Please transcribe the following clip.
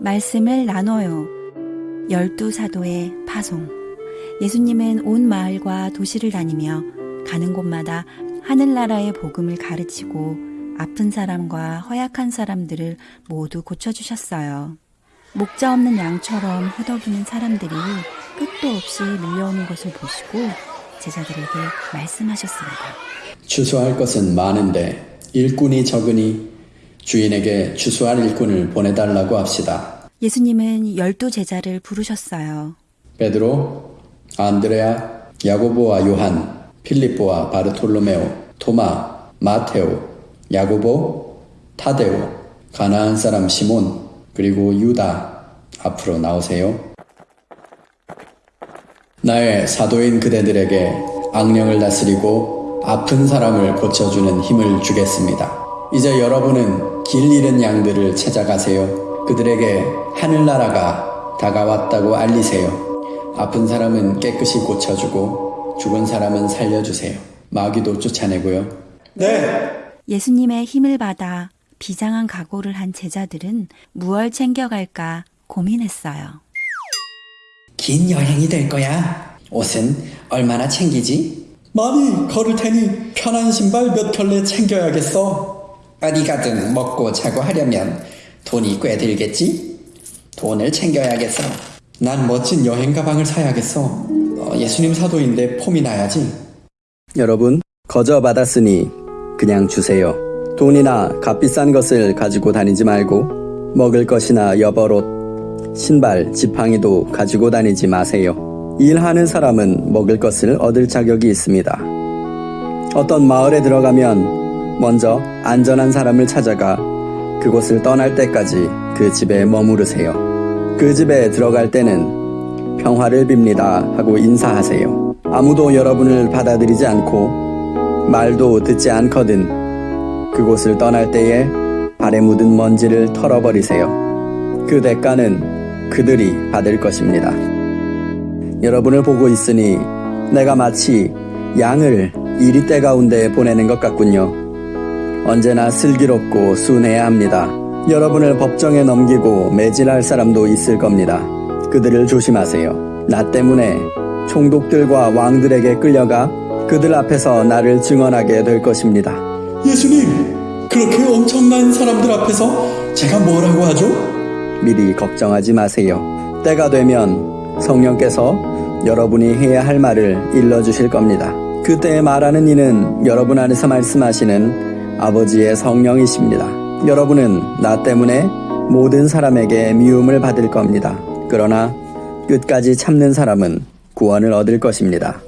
말씀을 나눠요. 열두 사도의 파송. 예수님은 온 마을과 도시를 다니며 가는 곳마다 하늘나라의 복음을 가르치고 아픈 사람과 허약한 사람들을 모두 고쳐주셨어요. 목자 없는 양처럼 허덕이는 사람들이 끝도 없이 밀려오는 것을 보시고 제자들에게 말씀하셨습니다. 추수할 것은 많은데 일꾼이 적으니 주인에게 추수할 일꾼을 보내달라고 합시다. 예수님은 열두 제자를 부르셨어요. 베드로, 안드레아, 야고보와 요한, 필립보와 바르톨로메오, 토마, 마테오, 야고보, 타데오, 가나안 사람 시몬, 그리고 유다 앞으로 나오세요. 나의 사도인 그대들에게 악령을 다스리고 아픈 사람을 고쳐주는 힘을 주겠습니다. 이제 여러분은 길 잃은 양들을 찾아가세요. 그들에게 하늘나라가 다가왔다고 알리세요. 아픈 사람은 깨끗이 고쳐주고 죽은 사람은 살려주세요. 마귀도 쫓아내고요. 네! 예수님의 힘을 받아 비장한 각오를 한 제자들은 무얼 챙겨갈까 고민했어요. 긴 여행이 될 거야. 옷은 얼마나 챙기지? 많이 걸을 테니 편한 신발 몇 켤레 챙겨야겠어. 어디 가든 먹고 자고 하려면 돈이 꽤 들겠지? 돈을 챙겨야겠어. 난 멋진 여행 가방을 사야겠어. 어, 예수님 사도인데 폼이 나야지. 여러분, 거저 받았으니 그냥 주세요. 돈이나 값비싼 것을 가지고 다니지 말고 먹을 것이나 여벌옷, 신발, 지팡이도 가지고 다니지 마세요. 일하는 사람은 먹을 것을 얻을 자격이 있습니다. 어떤 마을에 들어가면 먼저 안전한 사람을 찾아가 그곳을 떠날 때까지 그 집에 머무르세요. 그 집에 들어갈 때는 평화를 빕니다 하고 인사하세요. 아무도 여러분을 받아들이지 않고 말도 듣지 않거든 그곳을 떠날 때에 발에 묻은 먼지를 털어버리세요. 그 대가는 그들이 받을 것입니다. 여러분을 보고 있으니 내가 마치 양을 이리떼 가운데 보내는 것 같군요. 언제나 슬기롭고 순해야 합니다. 여러분을 법정에 넘기고 매질할 사람도 있을 겁니다. 그들을 조심하세요. 나 때문에 총독들과 왕들에게 끌려가 그들 앞에서 나를 증언하게 될 것입니다. 예수님, 그렇게 엄청난 사람들 앞에서 제가 뭐라고 하죠? 미리 걱정하지 마세요. 때가 되면 성령께서 여러분이 해야 할 말을 일러주실 겁니다. 그때 말하는 이는 여러분 안에서 말씀하시는 아버지의 성령이십니다. 여러분은 나 때문에 모든 사람에게 미움을 받을 겁니다. 그러나 끝까지 참는 사람은 구원을 얻을 것입니다.